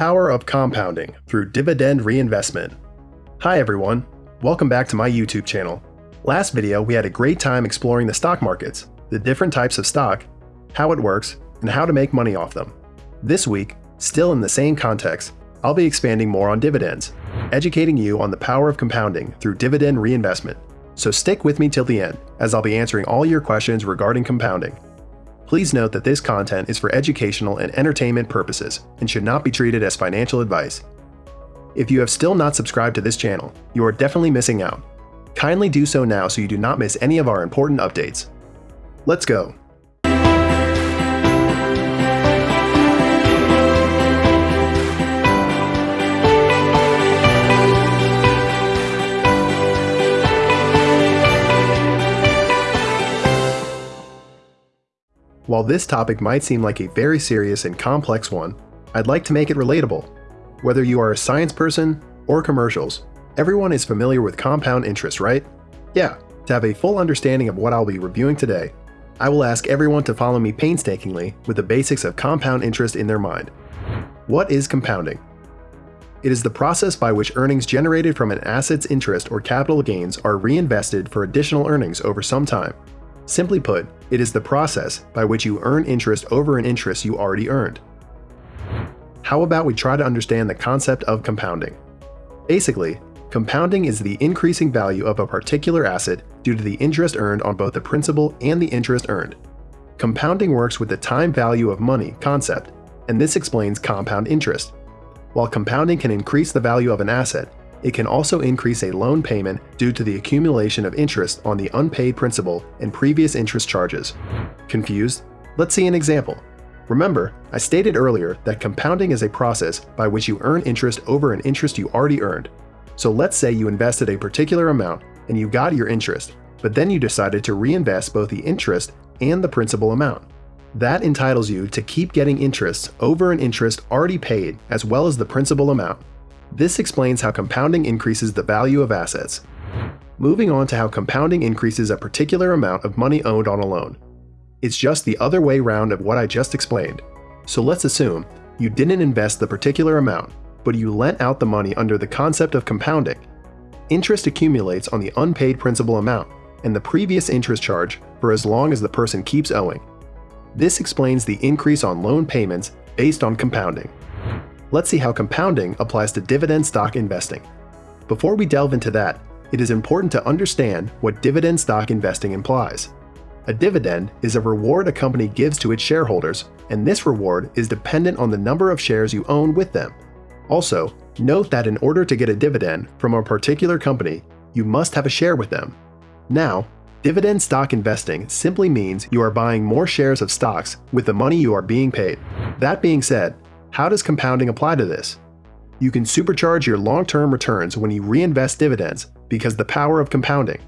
power of compounding through dividend reinvestment. Hi everyone, welcome back to my YouTube channel. Last video we had a great time exploring the stock markets, the different types of stock, how it works, and how to make money off them. This week, still in the same context, I'll be expanding more on dividends, educating you on the power of compounding through dividend reinvestment. So stick with me till the end, as I'll be answering all your questions regarding compounding. Please note that this content is for educational and entertainment purposes and should not be treated as financial advice. If you have still not subscribed to this channel, you are definitely missing out. Kindly do so now so you do not miss any of our important updates. Let's go! While this topic might seem like a very serious and complex one, I'd like to make it relatable. Whether you are a science person or commercials, everyone is familiar with compound interest, right? Yeah, to have a full understanding of what I'll be reviewing today, I will ask everyone to follow me painstakingly with the basics of compound interest in their mind. What is compounding? It is the process by which earnings generated from an asset's interest or capital gains are reinvested for additional earnings over some time. Simply put, it is the process by which you earn interest over an interest you already earned. How about we try to understand the concept of compounding? Basically, compounding is the increasing value of a particular asset due to the interest earned on both the principal and the interest earned. Compounding works with the time value of money concept, and this explains compound interest. While compounding can increase the value of an asset, it can also increase a loan payment due to the accumulation of interest on the unpaid principal and previous interest charges. Confused? Let's see an example. Remember, I stated earlier that compounding is a process by which you earn interest over an interest you already earned. So let's say you invested a particular amount and you got your interest, but then you decided to reinvest both the interest and the principal amount. That entitles you to keep getting interest over an interest already paid as well as the principal amount. This explains how compounding increases the value of assets. Moving on to how compounding increases a particular amount of money owned on a loan. It's just the other way round of what I just explained. So let's assume you didn't invest the particular amount, but you lent out the money under the concept of compounding. Interest accumulates on the unpaid principal amount and the previous interest charge for as long as the person keeps owing. This explains the increase on loan payments based on compounding let's see how compounding applies to dividend stock investing. Before we delve into that, it is important to understand what dividend stock investing implies. A dividend is a reward a company gives to its shareholders, and this reward is dependent on the number of shares you own with them. Also, note that in order to get a dividend from a particular company, you must have a share with them. Now, dividend stock investing simply means you are buying more shares of stocks with the money you are being paid. That being said, how does compounding apply to this? You can supercharge your long-term returns when you reinvest dividends because the power of compounding.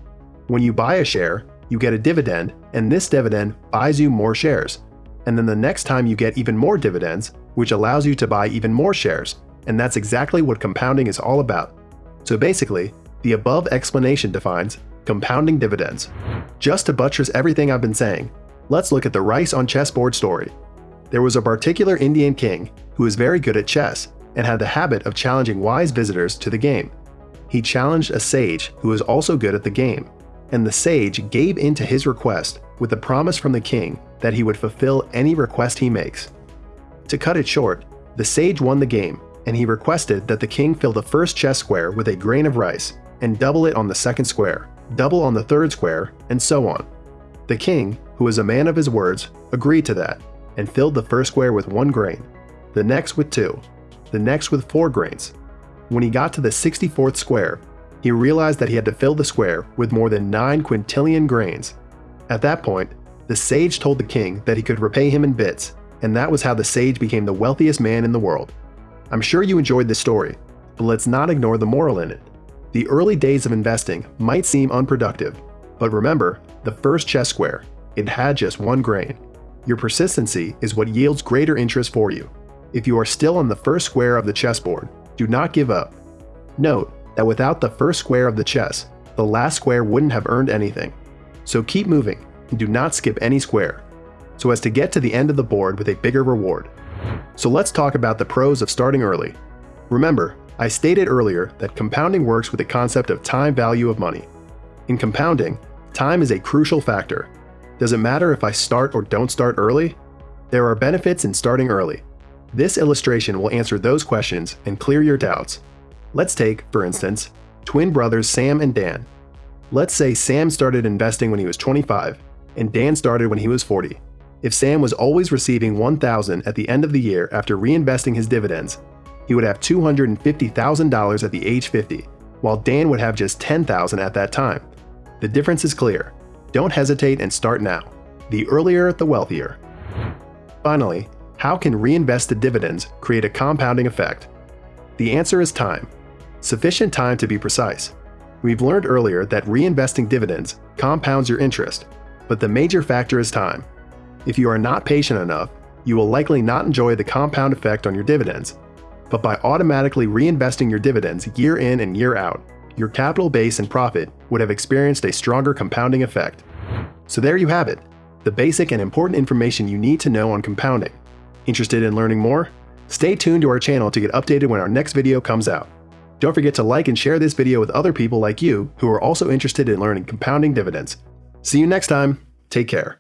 When you buy a share, you get a dividend, and this dividend buys you more shares. And then the next time you get even more dividends, which allows you to buy even more shares. And that's exactly what compounding is all about. So basically, the above explanation defines compounding dividends. Just to buttress everything I've been saying, let's look at the rice on chessboard story. There was a particular Indian king who was very good at chess and had the habit of challenging wise visitors to the game. He challenged a sage who was also good at the game, and the sage gave in to his request with the promise from the king that he would fulfill any request he makes. To cut it short, the sage won the game, and he requested that the king fill the first chess square with a grain of rice and double it on the second square, double on the third square, and so on. The king, who was a man of his words, agreed to that and filled the first square with one grain, the next with two, the next with four grains. When he got to the 64th square, he realized that he had to fill the square with more than 9 quintillion grains. At that point, the sage told the king that he could repay him in bits, and that was how the sage became the wealthiest man in the world. I'm sure you enjoyed this story, but let's not ignore the moral in it. The early days of investing might seem unproductive, but remember, the first chess square, it had just one grain. Your persistency is what yields greater interest for you. If you are still on the first square of the chessboard, do not give up. Note that without the first square of the chess, the last square wouldn't have earned anything. So keep moving and do not skip any square, so as to get to the end of the board with a bigger reward. So let's talk about the pros of starting early. Remember, I stated earlier that compounding works with the concept of time value of money. In compounding, time is a crucial factor. Does it matter if I start or don't start early? There are benefits in starting early. This illustration will answer those questions and clear your doubts. Let's take, for instance, twin brothers Sam and Dan. Let's say Sam started investing when he was 25 and Dan started when he was 40. If Sam was always receiving 1000 at the end of the year after reinvesting his dividends, he would have $250,000 at the age 50, while Dan would have just 10,000 at that time. The difference is clear. Don't hesitate and start now. The earlier, the wealthier. Finally, how can reinvested dividends create a compounding effect? The answer is time. Sufficient time to be precise. We've learned earlier that reinvesting dividends compounds your interest, but the major factor is time. If you are not patient enough, you will likely not enjoy the compound effect on your dividends. But by automatically reinvesting your dividends year in and year out, your capital base and profit would have experienced a stronger compounding effect. So there you have it, the basic and important information you need to know on compounding. Interested in learning more? Stay tuned to our channel to get updated when our next video comes out. Don't forget to like and share this video with other people like you who are also interested in learning compounding dividends. See you next time. Take care.